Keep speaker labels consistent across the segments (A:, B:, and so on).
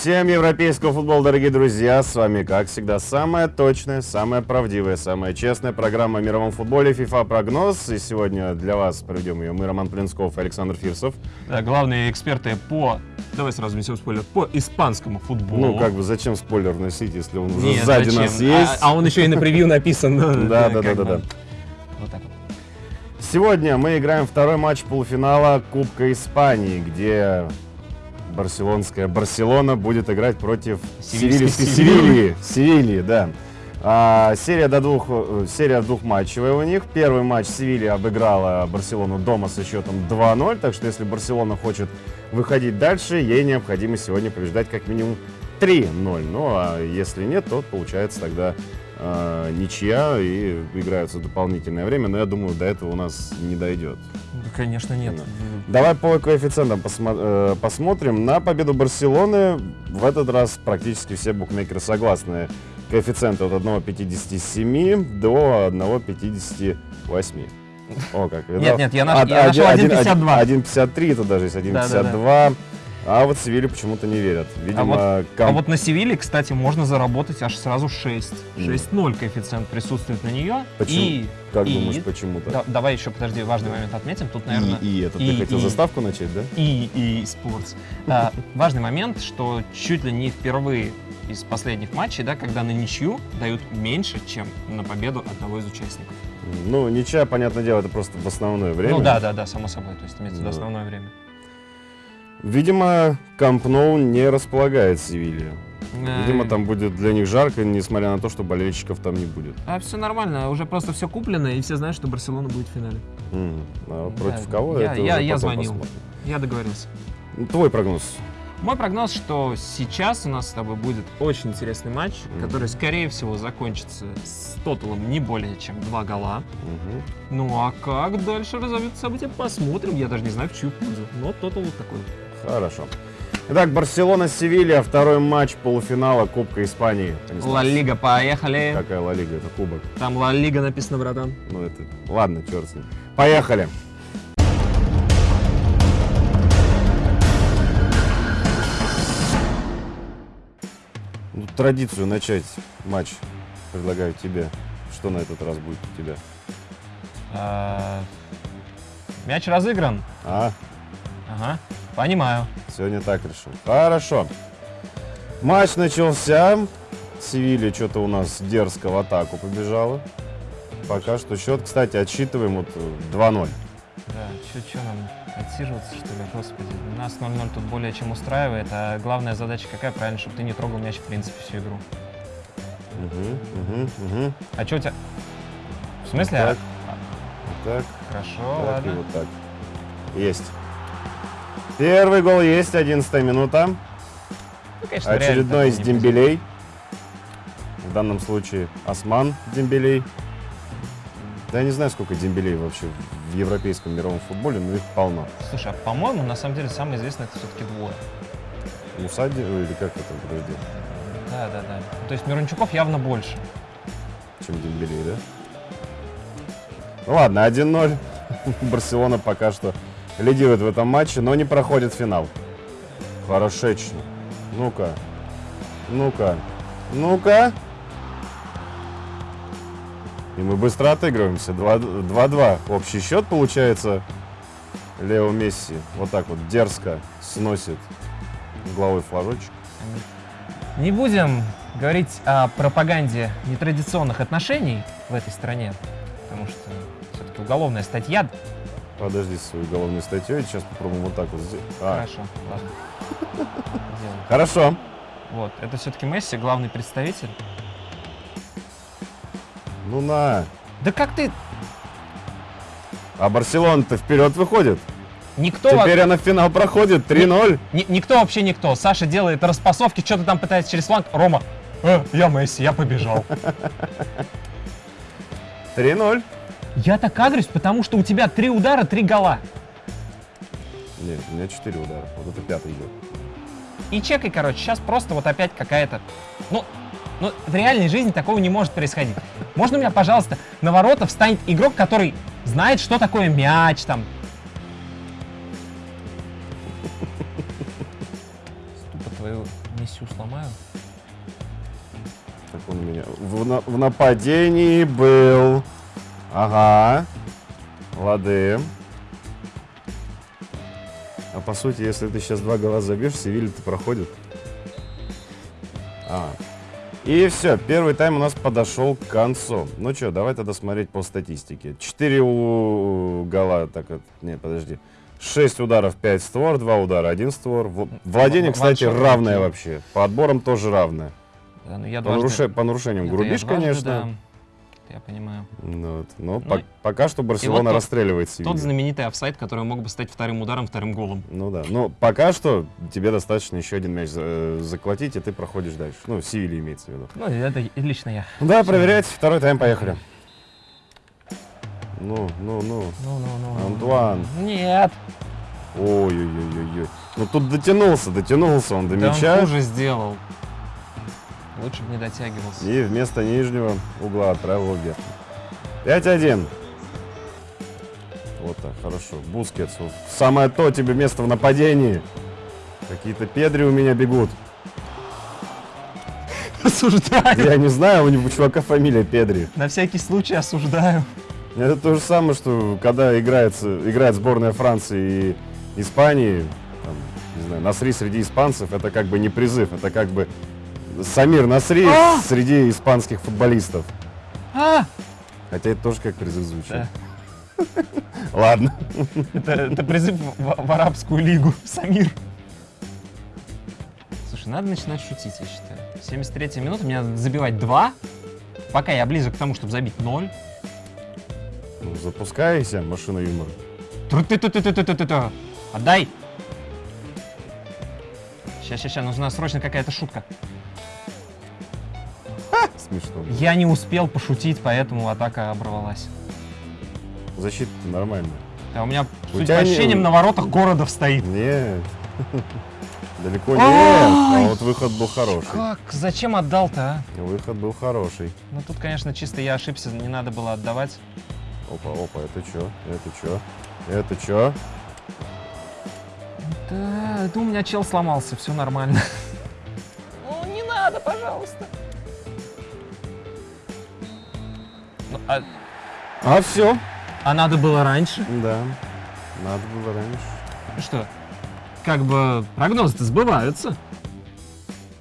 A: Всем европейского футбола, дорогие друзья! С вами, как всегда, самая точная, самая правдивая, самая честная программа о мировом футболе FIFA Прогноз. И сегодня для вас проведем ее мы, Роман Плинсков и Александр Фирсов.
B: Да, главные эксперты по, давай сразу несем спойлер, по испанскому футболу.
A: Ну, как бы, зачем спойлер носить, если он уже
B: Нет,
A: сзади
B: зачем?
A: нас есть?
B: А, а он еще и на превью написан.
A: Да, да, да, да, да.
B: Вот так вот.
A: Сегодня мы играем второй матч полуфинала Кубка Испании, где барселонская Барселона будет играть против
B: Севильской. Севильи.
A: Севильи, да. А, серия, до двух, э, серия двухматчевая у них. Первый матч Севилья обыграла Барселону дома со счетом 2-0, так что если Барселона хочет выходить дальше, ей необходимо сегодня побеждать как минимум 3-0. Ну а если нет, то получается тогда э, ничья и играются дополнительное время, но я думаю, до этого у нас не дойдет.
B: Да, конечно, нет.
A: Да. Давай по коэффициентам посмо- э, посмотрим. На победу Барселоны в этот раз практически все букмекеры согласны. Коэффициенты от 1,57 до 1,58. О, как видал.
B: Нет, нет, я наш- я нашел 1,52.
A: 1,53, это даже есть 1,52. А вот Севилью почему-то не верят. Видимо,
B: А
A: ком-
B: вот на Севиле, кстати, можно заработать аж сразу 6.
A: Мгм.
B: 6-0 коэффициент присутствует на нее.
A: Почему?
B: И,
A: как
B: и-
A: думаешь, почему-то?
B: Да, давай еще, подожди, важный момент отметим. Тут, наверное,
A: и, и это,
B: и-
A: ты хотел
B: и-
A: заставку начать, да?
B: и, и спортс. А, важный момент, что чуть ли не впервые из последних матчей, да, когда на ничью дают меньше, чем на победу одного из участников.
A: Ну, ничья, понятное дело, это просто в основное время.
B: Ну да, да, да, само собой. То есть имеется в виду
A: Да.
B: основное время.
A: Видимо, Камп Ноу не располагает Севилья. Видимо, там будет для них жарко, несмотря на то, что болельщиков там не будет.
B: А все нормально, уже просто все куплено, и все знают, что Барселона будет в финале.
A: М, а против
B: Да,
A: кого
B: я-
A: это
B: я- я звонил.
A: посмотрим.
B: Я договорился.
A: Твой прогноз.
B: Мой прогноз, что сейчас у нас с тобой будет очень интересный матч,
A: Мгм.
B: который, скорее всего, закончится с тоталом не более чем два гола.
A: Мгм.
B: Ну а как дальше разовьются события, посмотрим. Я даже не знаю, в чью пользу. Но тотал вот такой.
A: Хорошо. Итак, Барселона-Севилья, второй матч полуфинала Кубка Испании.
B: Ла Лига, поехали.
A: Какая Ла Лига? Это кубок.
B: Там Ла Лига написано, братан.
A: Ну, это... Ладно, черт с ним. Поехали. Ну, традицию начать матч предлагаю тебе. Что на этот раз будет у тебя?
B: А, Мяч разыгран.
A: А,
B: Ага, понимаю.
A: сегодня так решил. Хорошо. Матч начался. Севилья что-то у нас дерзко в атаку побежала. Пока что счет, кстати, отсчитываем вот э, 2-0.
B: Да, что нам отсиживаться, что ли? Господи, нас 0-0 тут более чем устраивает, а главная задача какая? Правильно, чтобы ты не трогал мяч в принципе всю игру.
A: Угу, угу, угу.
B: А что у тебя? В смысле?
A: Так.
B: А,
A: Вот так.
B: Хорошо,
A: Так и
B: ладно.
A: вот так. Есть. Первый гол есть, 11 минута.
B: Ну, конечно,
A: Очередной из Дембелей. В данном случае Осман Дембелей. Да я не знаю, сколько Дембелей вообще в европейском мировом футболе, но их полно.
B: Слушай, а по-моему, на самом деле самое известное это все-таки двое.
A: Мусади, ой, или как это подожди,
B: Да, да, да. То есть Мирончуков явно больше.
A: чем Дембелей, да? Ну ладно, 1-0. Барселона пока что лидирует в этом матче, но не проходит финал. Хорошечно. Ну-ка. Ну-ка. Ну-ка. И мы быстро отыгрываемся. 2 2-2. Общий счет получается. Лео Месси вот так вот дерзко сносит головой флажочек.
B: Не будем говорить о пропаганде нетрадиционных отношений в этой стране, потому что все-таки уголовная статья.
A: Подожди со своей уголовной статьей. Сейчас попробуем вот так вот сделать. А,
B: Хорошо, ладно.
A: Хорошо.
B: Вот, это все-таки Месси, главный представитель.
A: Ну на.
B: Да как ты...
A: А Барселона-то вперед выходит.
B: Никто, во-
A: Теперь она в финал проходит. 3-0.
B: ни- никто вообще никто. Саша делает распасовки, что-то там пытается через фланг. Рома, «Э, я Месси, я побежал.
A: 3-0.
B: Я так агрюсь, потому что у тебя три удара, три гола.
A: Нет, у меня 4 удара. Вот это пятый идет.
B: И чекай, короче, сейчас просто вот опять какая-то... Ну, ну, в реальной жизни такого не может происходить. Можно у меня, пожалуйста, на ворота встанет игрок, который знает, что такое мяч, там... Ступа твою всю сломаю.
A: Так он у меня в, на- в нападении был. Ага. Лады. А по сути, если ты сейчас два гола забьешь, Севилья-то проходит. А. И все, первый тайм у нас подошел к концу. Ну что, давай тогда смотреть по статистике. Четыре у гола, так, вот, не, подожди. 6 ударов, 5 створ, 2 удара, 1 створ. Владение, кстати, равное вообще. По отборам тоже равное.
B: Да, ну я
A: По,
B: дважды-
A: наруше- по нарушениям
B: Это
A: грубишь,
B: дважды,
A: конечно.
B: да. Я понимаю.
A: Ну, вот. Но
B: Ну,
A: по- пока что Барселона
B: тот-
A: расстреливает Севилью.
B: Тот знаменитый офсайд, который мог бы стать вторым ударом, вторым голом.
A: Ну да. Но пока что тебе достаточно еще один мяч за- э, заколотить, и ты проходишь дальше. Ну, Севилья имеется в виду.
B: Ну, это лично я.
A: Да, проверять. Второй тайм, поехали. Ну, ну, ну.
B: Ну, ну, ну.
A: Антуан.
B: Нет.
A: Ой-ой-ой-ой. Ну тут дотянулся, дотянулся он до
B: Да он
A: мяча.
B: хуже сделал. Лучше бы не дотягивался.
A: И вместо нижнего угла отправил вверх. 5-1. Вот так, хорошо. Бускетс. Самое то тебе место в нападении. Какие-то педри у меня бегут.
B: Осуждаю.
A: Я не знаю, у него чувака фамилия Педри.
B: На всякий случай осуждаю.
A: Это то же самое, что когда играется, играет сборная Франции и Испании, там, не знаю, Насри среди испанцев, это как бы не призыв, это как бы Самир Насри
B: А!
A: среди испанских футболистов.
B: А!
A: Хотя это тоже как призыв звучит.
B: Да.
A: Ладно.
B: Это, это призыв в, в арабскую лигу, Самир. Слушай, надо начинать шутить, я считаю. 73 минута, мне надо забивать 2. Пока я близок к тому, чтобы забить 0.
A: Ну, запускайся, машина юмора.
B: Тру-ты-ты-ты-ты-ты-ты-ты. Отдай! Сейчас, сейчас, сейчас, нужна срочно какая-то шутка.
A: Смешно.
B: Я не успел пошутить, поэтому атака оборвалась.
A: Защита нормальная.
B: Да, у меня,
A: У
B: судя по
A: не-
B: ощущениям, на воротах городов стоит.
A: Нет. Далеко нет.
B: Ай!
A: А вот выход был хороший.
B: Как? Зачем отдал-то, а?
A: Выход был хороший.
B: Ну тут, конечно, чисто я ошибся, не надо было отдавать.
A: Опа, опа, это чё? Это чё? Это чё?
B: Да, это у меня чел сломался, все нормально. Ну, не надо, пожалуйста. А,
A: А все.
B: а надо было раньше?
A: Да. Надо было раньше.
B: Ну что, как бы прогнозы-то сбываются.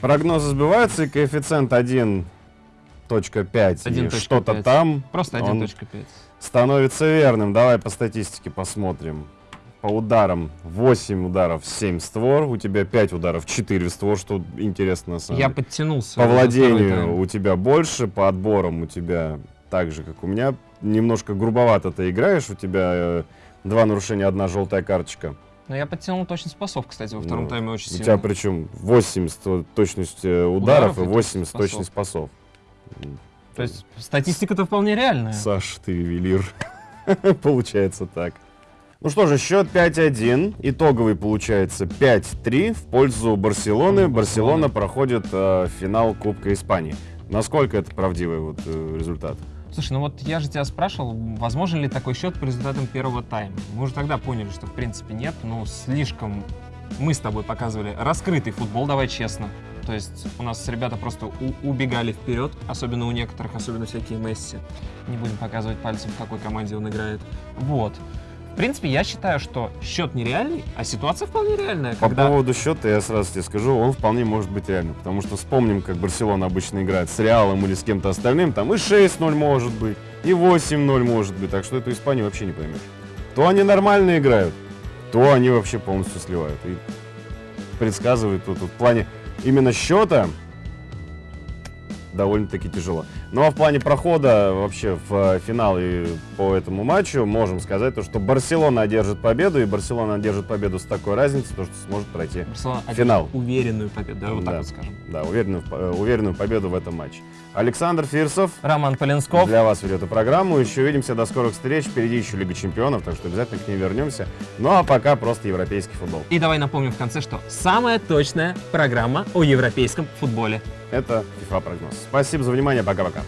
A: Прогнозы сбиваются, и коэффициент 1.5 и
B: 1.5.
A: что-то там
B: Просто
A: он
B: 1.5.
A: становится верным. Давай по статистике посмотрим. По ударам 8 ударов 7 створ, у тебя 5 ударов 4 створ, что интересно на самом
B: Я
A: деле.
B: подтянулся.
A: По владению у тебя больше, по отборам у тебя так же, как у меня. Немножко грубовато ты играешь, у тебя э, два нарушения, одна желтая карточка.
B: Но я подтянул точность пасов, кстати, во втором
A: Ну,
B: тайме очень
A: У
B: сильно.
A: тебя причем 80 точность э, ударов,
B: Ударов
A: и
B: и
A: 80
B: точность
A: точность пасов.
B: То есть статистика-то вполне реальная.
A: Саш, ты ювелир. Получается так. Ну что же, счет 5-1. Итоговый получается 5-3 в пользу Барселоны.
B: Барселоны.
A: Барселона проходит э, финал Кубка Испании. Насколько это правдивый вот, э, результат?
B: Слушай, ну вот я же тебя спрашивал, возможен ли такой счет по результатам первого тайма. Мы уже тогда поняли, что в принципе нет, ну слишком мы с тобой показывали раскрытый футбол, давай честно. То есть у нас ребята просто убегали вперед, особенно у некоторых, особенно всякие Месси. Не будем показывать пальцем, в какой команде он играет. Вот. В принципе, я считаю, что счет нереальный, а ситуация вполне реальная.
A: По
B: когда...
A: поводу счета я сразу тебе скажу, он вполне может быть реальным. Потому что вспомним, как Барселона обычно играет с Реалом или с кем-то остальным. Там и 6-0 может быть, и 8-0 может быть. Так что эту Испанию вообще не поймешь. То они нормально играют, то они вообще полностью сливают. И предсказывают тут, тут в плане именно счета довольно-таки тяжело. Ну а в плане прохода вообще в э, финал и по этому матчу можем сказать, то, что Барселона одержит победу, и Барселона одержит победу с такой разницей, то, что сможет пройти
B: Барселона
A: Финал.
B: уверенную победу, да, вот
A: Да.
B: так вот скажем.
A: да, уверенную, э, уверенную победу в этом матче. Александр Фирсов
B: Роман Поленсков.
A: для вас ведет эту программу. Еще увидимся, до скорых встреч. Впереди еще Лига Чемпионов, так что обязательно к ней вернемся. Ну а пока просто европейский футбол.
B: И давай напомним в конце, что самая точная программа о европейском футболе.
A: Это FIFA прогноз. Спасибо за внимание, пока-пока.